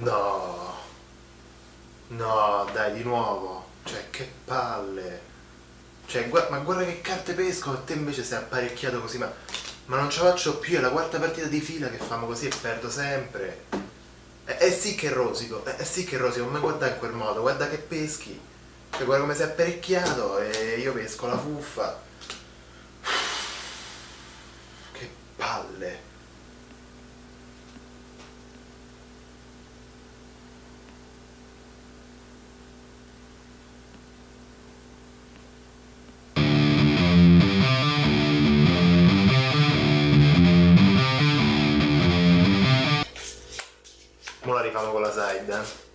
No. No, dai, di nuovo. Cioè, che palle. Cioè, gua- ma guarda che carte pesco e te invece sei apparecchiato così, ma, ma non ce la faccio più, è la quarta partita di fila che famo così e perdo sempre. Eh sì che rosico, eh, eh sì che rosico, ma guarda in quel modo, guarda che peschi. Cioè, guarda come sei apparecchiato e io pesco la fuffa. Che palle. Mo la rifamo con la side, eh.